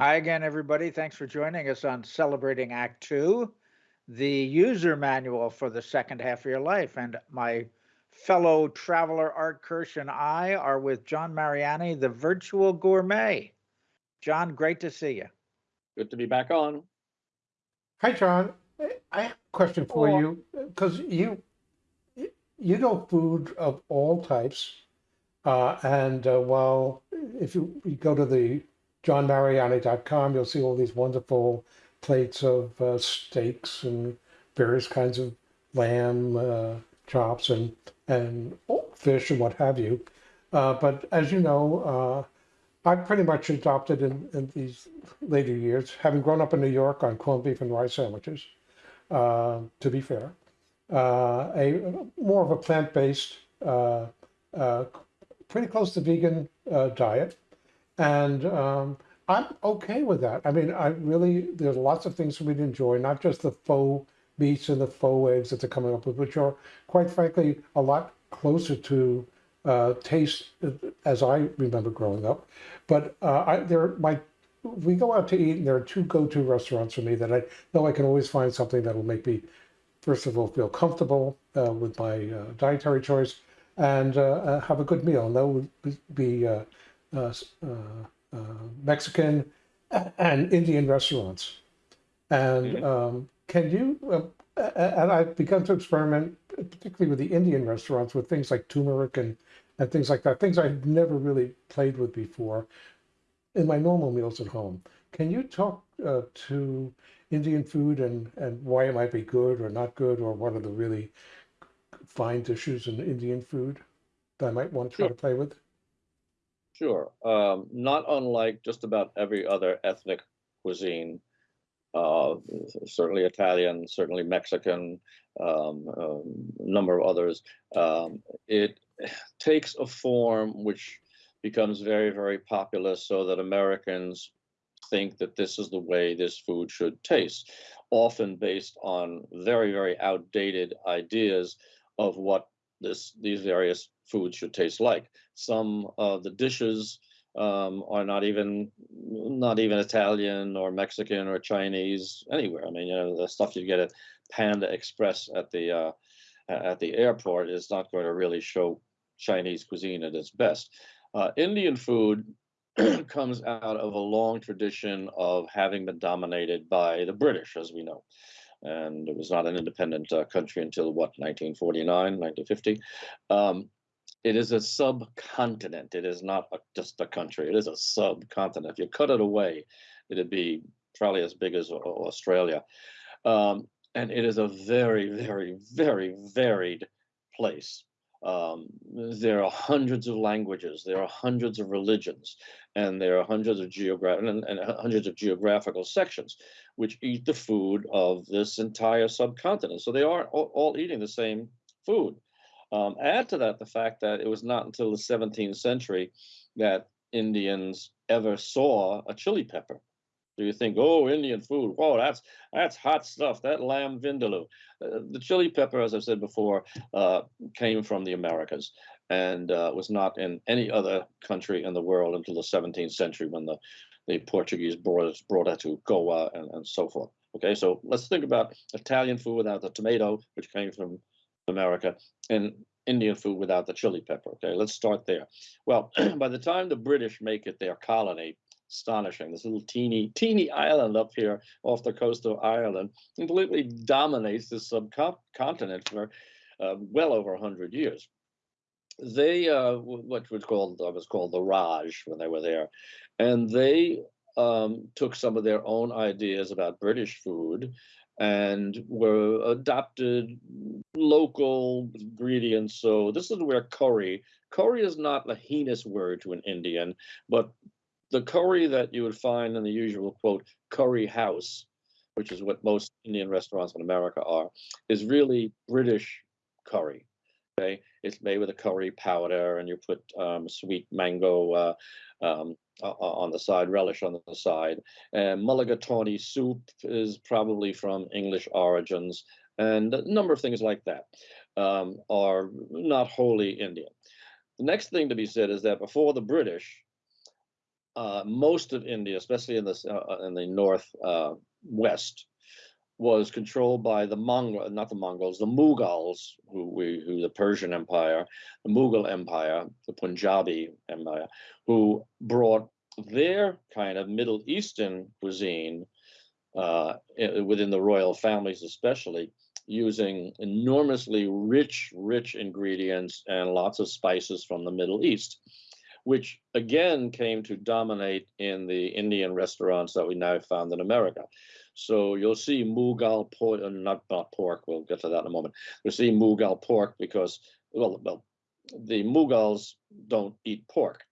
Hi again, everybody. Thanks for joining us on Celebrating Act Two, the user manual for the second half of your life. And my fellow traveler Art Kirsch and I are with John Mariani, the virtual gourmet. John, great to see you. Good to be back on. Hi, John. I have a question for Hello. you because you you know food of all types, uh, and uh, while if you, you go to the johnmariani.com, you'll see all these wonderful plates of uh, steaks and various kinds of lamb uh, chops and and fish and what have you. Uh, but as you know, uh, I've pretty much adopted in, in these later years, having grown up in New York on corned beef and rice sandwiches, uh, to be fair, uh, a more of a plant-based, pretty close to vegan diet. And um, I'm okay with that. I mean, I really, there's lots of things for me to enjoy, not just the faux meats and the faux eggs that they're coming up with, which are, quite frankly, a lot closer to uh, taste uh, as I remember growing up. But uh, I, there, my, we go out to eat, and there are two go-to restaurants for me that I know I can always find something that will make me, first of all, feel comfortable uh, with my uh, dietary choice and uh, have a good meal. And that would be uh, uh, uh, Mexican and Indian restaurants. And Mhm. um, can you, uh, and I've begun to experiment, particularly with the Indian restaurants, with things like turmeric and, and things like that, things I've never really played with before in my normal meals at home. Can you talk uh, to Indian food and, and why it might be good or not good, or what are the really fine dishes in Indian food that I might want to try Sure. to play with? Sure. Um, not unlike just about every other ethnic cuisine, uh, certainly Italian, certainly Mexican, um, um, a number of others. Um, it takes a form which becomes very, very popular so that Americans think that this is the way this food should taste, often based on very, very outdated ideas of what this these various foods should taste like. Some of the dishes um, are not even not even Italian or Mexican or Chinese anywhere. I mean, you know, the stuff you get at Panda Express at the uh, at the airport is not going to really show Chinese cuisine at its best. Uh, Indian food comes out of a long tradition of having been dominated by the British, as we know. And it was not an independent uh, country until what, 1949, 1950. Um, it is a subcontinent. It is not a, just a country. It is a subcontinent. If you cut it away, it'd be probably as big as Australia. Um, and it is a very, very, very varied place. Um, there are hundreds of languages, there are hundreds of religions, and there are hundreds of geographic and, and hundreds of geographical sections which eat the food of this entire subcontinent. So they are all, all eating the same food. Um, add to that the fact that it was not until the 17th century that Indians ever saw a chili pepper. So you think, oh, Indian food, whoa, that's that's hot stuff. That lamb vindaloo, uh, the chili pepper, as I've said before, uh, came from the Americas and uh, was not in any other country in the world until the 17th century when the the Portuguese brought it, brought it to Goa and, and so forth. Okay, so let's think about Italian food without the tomato, which came from America, and Indian food without the chili pepper. Okay, let's start there. Well, by the time the British make it their colony, astonishing. This little teeny, teeny island up here off the coast of Ireland completely dominates this subcontinent for uh, well over 100 years. They, uh, what was called, uh, was called the Raj when they were there, and they um, took some of their own ideas about British food and were adopted local ingredients. So this is where curry, curry is not a heinous word to an Indian, but the curry that you would find in the usual quote curry house, which is what most Indian restaurants in America are, is really British curry. Okay, it's made with a curry powder, and you put um, sweet mango uh, um, on the side, relish on the side. And mulligatawny soup is probably from English origins, and a number of things like that um, are not wholly Indian. The next thing to be said is that before the British, uh, most of India, especially in the uh, uh, in the north uh, west, was controlled by the Mongol, not the Mongols, the Mughals, who we who the Persian Empire, the Mughal Empire, the Punjabi Empire, who brought their kind of Middle Eastern cuisine uh, within the royal families, especially using enormously rich, rich ingredients and lots of spices from the Middle East, which again came to dominate in the Indian restaurants that we now found in America. So you'll see Mughal pork, uh, not, not pork, we'll get to that in a moment. You'll see Mughal pork because, well, well, the Mughals don't eat pork,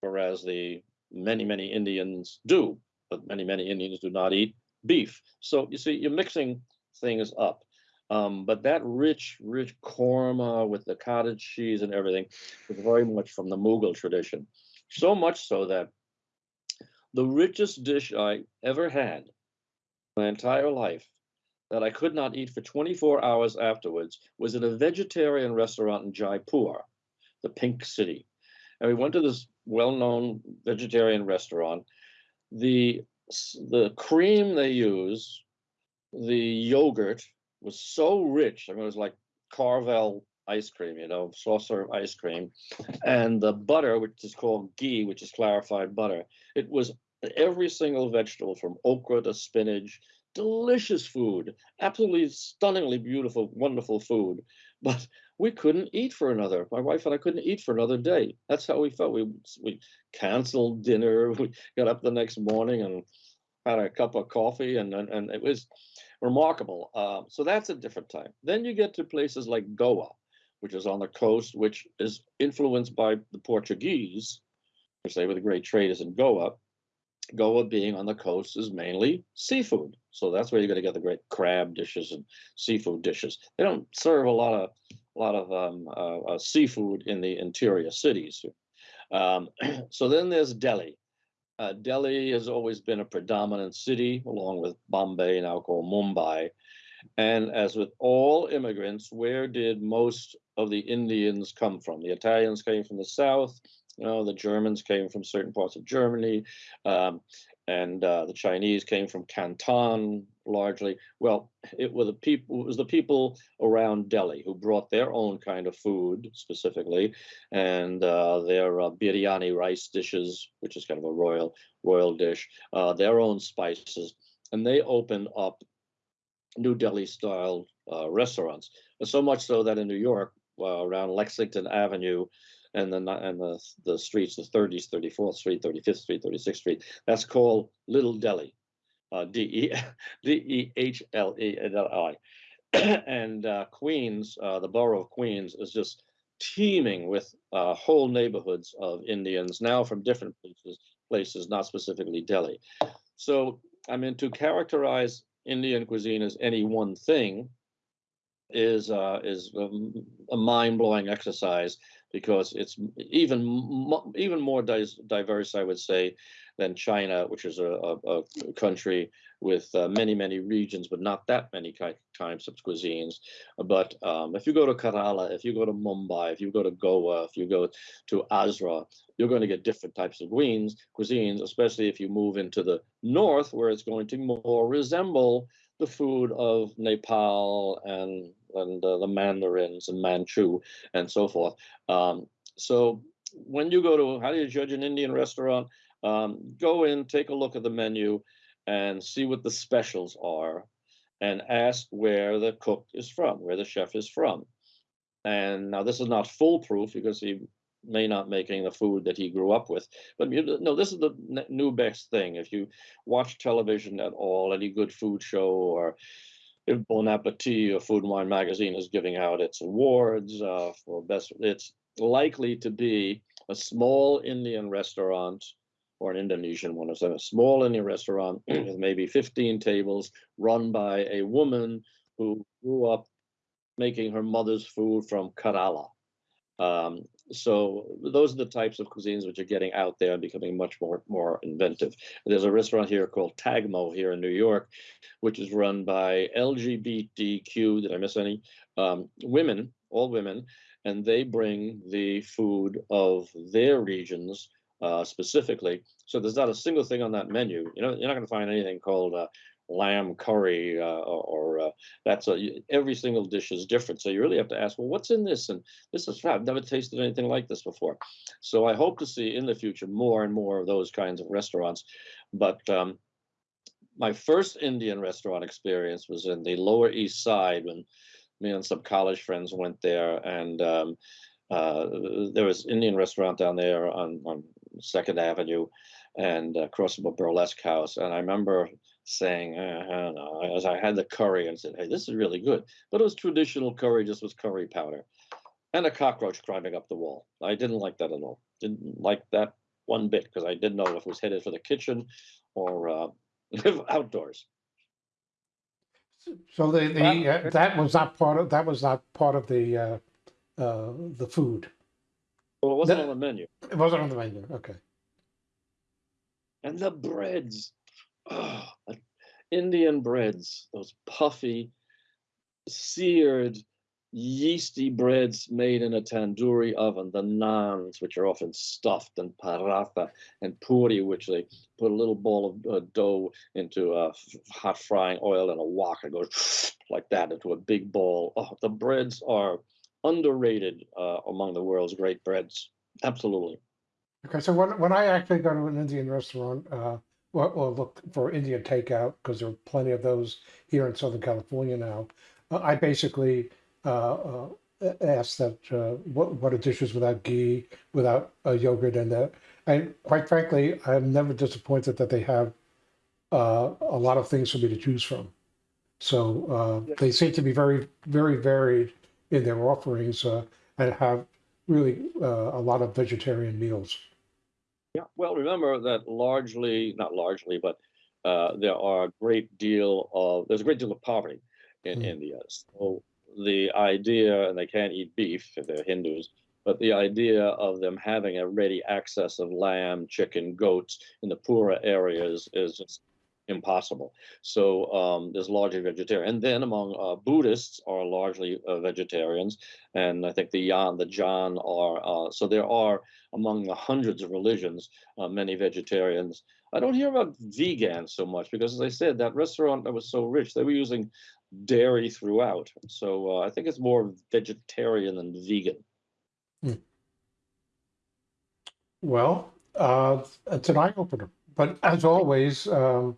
whereas the many, many Indians do, but many, many Indians do not eat beef. So you see, you're mixing things up. Um, but that rich, rich korma with the cottage cheese and everything is very much from the Mughal tradition. So much so that the richest dish I ever had my entire life that I could not eat for 24 hours afterwards was at a vegetarian restaurant in Jaipur, the Pink City. And we went to this well-known vegetarian restaurant. The the cream they use, the yogurt was so rich. I mean, it was like Carvel ice cream, you know, soft serve ice cream, and the butter, which is called ghee, which is clarified butter. It was every single vegetable from okra to spinach, delicious food, absolutely stunningly beautiful, wonderful food. But we couldn't eat for another. My wife and I couldn't eat for another day. That's how we felt. We we canceled dinner. We got up the next morning and had a cup of coffee, and and, and it was remarkable. Uh, so that's a different time. Then you get to places like Goa, which is on the coast, which is influenced by the Portuguese, which they were the great traders in Goa. Goa being on the coast is mainly seafood. So that's where you're going to get the great crab dishes and seafood dishes. They don't serve a lot of a lot of um, uh, uh, seafood in the interior cities. Um, so then there's Delhi. Uh, Delhi has always been a predominant city, along with Bombay, now called Mumbai. And as with all immigrants, where did most of the Indians come from? The Italians came from the south. You know, the Germans came from certain parts of Germany, um, and uh, the Chinese came from Canton largely. Well, it were the people. It was the people around Delhi who brought their own kind of food specifically, and uh, their uh, biryani rice dishes, which is kind of a royal royal dish, uh, their own spices, and they opened up New Delhi style uh, restaurants. So much so that in New York, uh, around Lexington Avenue, and the and the the streets, the 30s, 34th Street, 35th Street, 36th Street, that's called Little Delhi, uh, D E D E H L E L I, and uh, Queens, uh, the borough of Queens, is just teeming with uh, whole neighborhoods of Indians now from different places, places, not specifically Delhi. So, I mean, to characterize Indian cuisine as any one thing is uh, is um, a mind blowing exercise because it's even even more diverse, I would say, than China, which is a, a, a country with uh, many many regions, but not that many types of cuisines. But um, if you go to Kerala, if you go to Mumbai, if you go to Goa, if you go to Agra, you're going to get different types of cuisines, especially if you move into the north, where it's going to more resemble the food of Nepal and and uh, the Mandarins and Manchu and so forth. Um, so when you go to how do you judge an Indian restaurant? Um, go in, take a look at the menu, and see what the specials are, and ask where the cook is from, where the chef is from. And now this is not foolproof because he may not making the food that he grew up with. But you know, this is the new best thing. If you watch television at all, any good food show, or if Bon Appetit or Food and Wine Magazine is giving out its awards uh, for best, it's likely to be a small Indian restaurant or an Indonesian one, or a small Indian restaurant with maybe 15 tables run by a woman who grew up making her mother's food from Kerala. Um, so those are the types of cuisines which are getting out there and becoming much more more inventive. There's a restaurant here called Tagmo here in New York, which is run by LGBTQ. Did I miss any? Um, women, all women, and they bring the food of their regions uh, specifically. So there's not a single thing on that menu. You know, you're not going to find anything called uh, lamb curry uh, or, uh, that's a, every single dish is different. So you really have to ask, well, what's in this? And this is I've never tasted anything like this before. So I hope to see in the future more and more of those kinds of restaurants. But um, my first Indian restaurant experience was in the Lower East Side when me and some college friends went there, and um, uh, there was Indian restaurant down there on on Second Avenue, and across from a burlesque house. And I remember saying, uh, I don't know, as I had the curry and said, "Hey, this is really good," but it was traditional curry, just with curry powder, and a cockroach climbing up the wall. I didn't like that at all. Didn't like that one bit because I didn't know if it was headed for the kitchen or uh, outdoors. So the, the, uh, that was not part of, that was not part of the, uh, uh, the food. Well, it wasn't The- on the menu. It wasn't on the menu, okay. And the breads, oh, Indian breads, those puffy, seared, yeasty breads made in a tandoori oven, the naans, which are often stuffed, and paratha and puri, which they put a little ball of uh, dough into uh, hot frying oil and a wok and goes like that into a big ball. Oh, the breads are underrated uh, among the world's great breads. Absolutely. Okay, so when, when I actually go to an Indian restaurant, uh, or, or look for Indian takeout, because there are plenty of those here in Southern California now, uh, I basically uh, uh, a- ask that uh, what what are dishes without ghee, without uh, yogurt, and that. And quite frankly, I'm never disappointed that they have uh, a lot of things for me to choose from. So uh, they seem to be very, very varied in their offerings uh, and have really uh, a lot of vegetarian meals. Yeah, well, remember that largely, not largely, but uh, there are a great deal of there's a great deal of poverty in Mm. India. So the idea, and they can't eat beef if they're Hindus, but the idea of them having a ready access of lamb, chicken, goats in the poorer areas is just impossible. So um, there's largely vegetarian, and then among uh, Buddhists are largely uh, vegetarians, and I think the Yan, the Jain are. Uh, so there are among the hundreds of religions uh, many vegetarians. I don't hear about vegans so much because, as I said, that restaurant that was so rich, they were using dairy throughout. So uh, I think it's more vegetarian than vegan. Well, uh, it's an eye opener. But as always, um,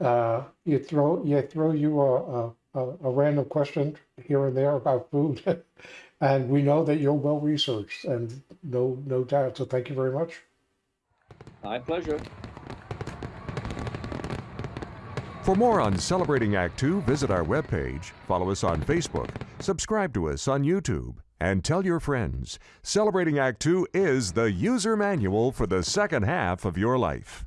uh, you throw you throw you a, a, a a random question here and there about food, and we know that you're well researched, and no no doubt. So thank you very much. My pleasure. For more on Celebrating Act Two, visit our webpage, follow us on Facebook, subscribe to us on YouTube, and tell your friends. Celebrating Act Two is the user manual for the second half of your life.